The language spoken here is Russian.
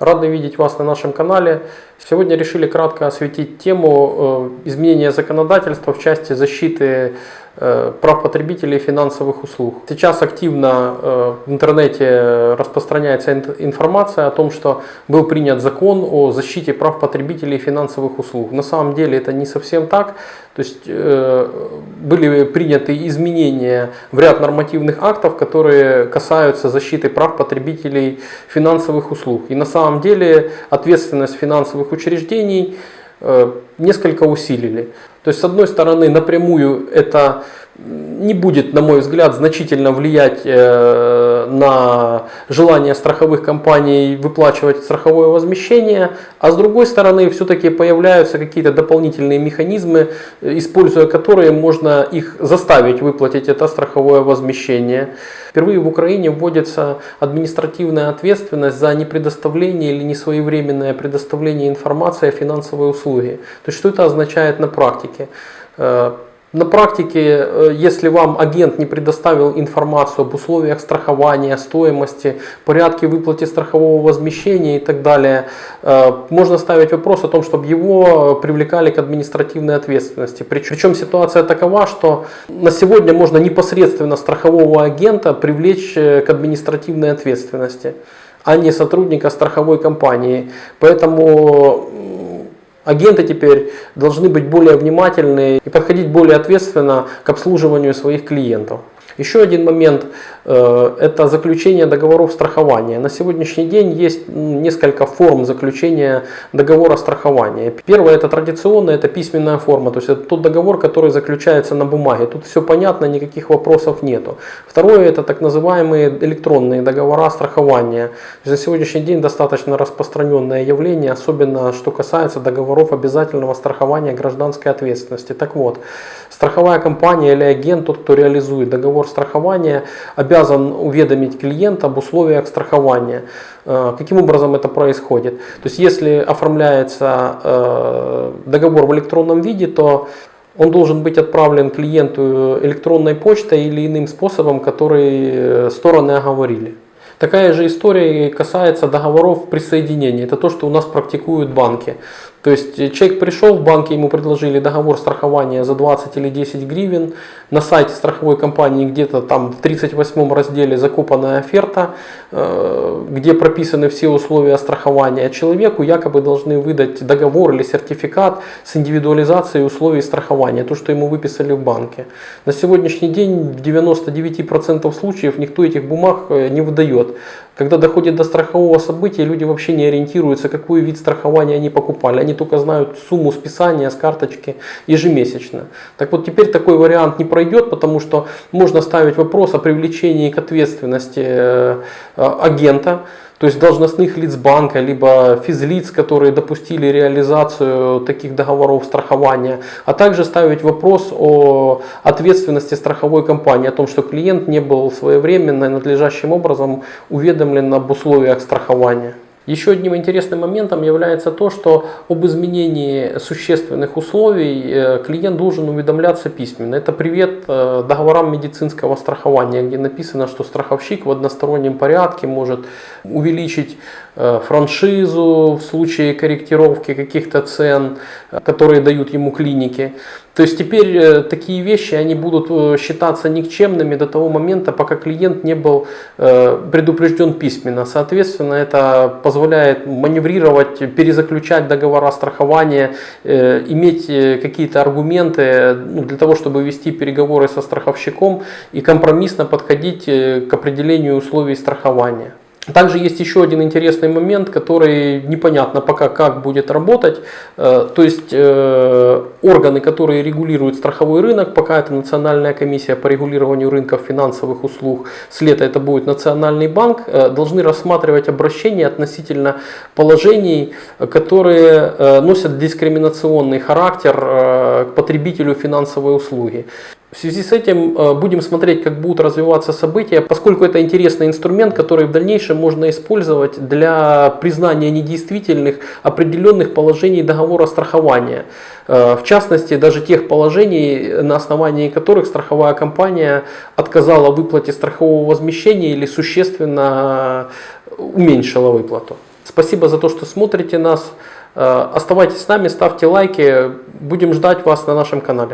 Рады видеть вас на нашем канале. Сегодня решили кратко осветить тему э, изменения законодательства в части защиты прав потребителей финансовых услуг. Сейчас активно э, в интернете распространяется информация о том, что был принят закон о защите прав потребителей финансовых услуг. На самом деле это не совсем так. То есть были приняты изменения в ряд нормативных актов, которые касаются защиты прав потребителей финансовых услуг. И на самом деле ответственность финансовых учреждений э, несколько усилили. То есть, с одной стороны, напрямую это не будет, на мой взгляд, значительно влиять э, на желание страховых компаний выплачивать страховое возмещение, а с другой стороны, все-таки появляются какие-то дополнительные механизмы, используя которые можно их заставить выплатить это страховое возмещение. Впервые в Украине вводится административная ответственность за непредоставление или несвоевременное предоставление информации о финансовой услуге. То есть, что это означает на практике? На практике, э, если вам агент не предоставил информацию об условиях страхования, стоимости, порядке выплаты страхового возмещения и так далее, э, можно ставить вопрос о том, чтобы его привлекали к административной ответственности. Причем ситуация такова, что на сегодня можно непосредственно страхового агента привлечь э, к административной ответственности, а не сотрудника страховой компании. Поэтому Агенты теперь должны быть более внимательны и подходить более ответственно к обслуживанию своих клиентов. Еще один момент э, – это заключение договоров страхования. На сегодняшний день есть несколько форм заключения договора страхования. Первое – это традиционная, это письменная форма, то есть это тот договор, который заключается на бумаге. Тут все понятно, никаких вопросов нету. Второе – это так называемые электронные договора страхования. На сегодняшний день достаточно распространенное явление, особенно что касается договоров обязательного страхования гражданской ответственности. Так вот, страховая компания или агент, тот, кто реализует договор страхования обязан уведомить клиента об условиях страхования. Э, каким образом это происходит? То есть если оформляется э, договор в электронном виде, то он должен быть отправлен клиенту электронной почтой или иным способом, который э, стороны оговорили. Такая же история касается договоров присоединения. Это то, что у нас практикуют банки. То есть э, человек пришел в банк, ему предложили договор страхования за 20 или 10 гривен. На сайте страховой компании где-то там в 38 разделе закопанная оферта, э, где прописаны все условия страхования. Человеку якобы должны выдать договор или сертификат с индивидуализацией условий страхования, то, что ему выписали в банке. На сегодняшний день в 99% случаев никто этих бумаг э, не выдает. Когда доходит до страхового события, люди вообще не ориентируются, какой вид страхования они покупали. Они только знают сумму списания с карточки ежемесячно. Так вот теперь такой вариант не пройдет, потому что можно ставить вопрос о привлечении к ответственности э, агента то есть должностных лиц банка, либо физлиц, которые допустили реализацию таких договоров страхования, а также ставить вопрос о ответственности страховой компании, о том, что клиент не был своевременно и надлежащим образом уведомлен об условиях страхования. Еще одним интересным моментом является то, что об изменении существенных условий э, клиент должен уведомляться письменно. Это привет э, договорам медицинского страхования, где написано, что страховщик в одностороннем порядке может увеличить франшизу в случае корректировки каких-то цен, которые дают ему клиники. То есть теперь э, такие вещи они будут э, считаться никчемными до того момента, пока клиент не был э, предупрежден письменно. Соответственно, это позволяет маневрировать, перезаключать договора страхования, иметь какие-то аргументы ну, для того, чтобы вести переговоры со страховщиком и компромиссно подходить к определению условий страхования. Также есть еще один интересный момент, который непонятно пока как будет работать. Э, то есть э, органы, которые регулируют страховой рынок, пока это Национальная комиссия по регулированию рынков финансовых услуг, с лета это будет Национальный банк, э, должны рассматривать обращения относительно положений, которые носят дискриминационный характер к потребителю финансовой услуги. В связи с этим э, будем смотреть, как будут развиваться события, поскольку это интересный инструмент, который в дальнейшем можно использовать для признания недействительных определенных положений договора страхования. Э, в частности, даже тех положений, на основании которых страховая компания отказала в выплате страхового возмещения или существенно уменьшила выплату. Спасибо за то, что смотрите нас. Э, Оставайтесь с нами, ставьте лайки. Будем ждать вас на нашем канале.